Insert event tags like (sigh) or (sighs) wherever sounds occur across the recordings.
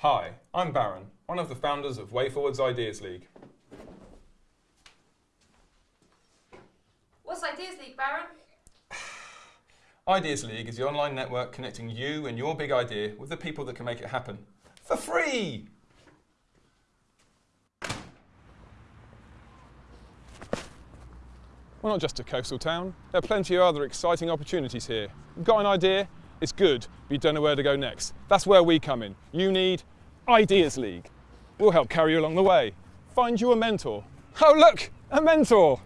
Hi, I'm Baron, one of the founders of WayForward's Ideas League. What's Ideas League, Baron? (sighs) Ideas League is the online network connecting you and your big idea with the people that can make it happen. For free! We're not just a coastal town. There are plenty of other exciting opportunities here. Got an idea, it's good, but you don't know where to go next. That's where we come in. You need Ideas League. We'll help carry you along the way. Find you a mentor. Oh look, a mentor!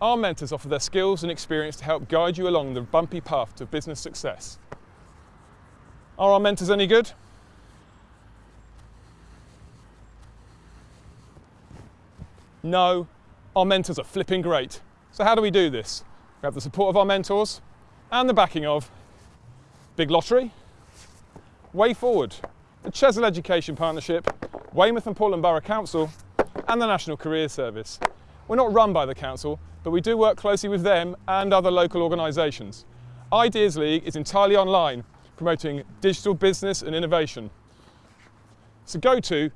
Our mentors offer their skills and experience to help guide you along the bumpy path to business success. Are our mentors any good? No, our mentors are flipping great. So how do we do this? We have the support of our mentors and the backing of Big Lottery, Way Forward, the Chesil Education Partnership, Weymouth and Portland Borough Council and the National Careers Service. We're not run by the council, but we do work closely with them and other local organisations. Ideas League is entirely online, promoting digital business and innovation. So go to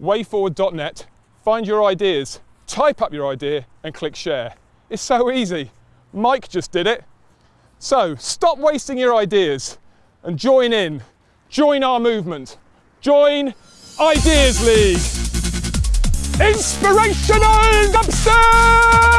wayforward.net, find your ideas, type up your idea and click share. It's so easy. Mike just did it. So stop wasting your ideas and join in. Join our movement. Join Ideas League. Inspirational dubstep!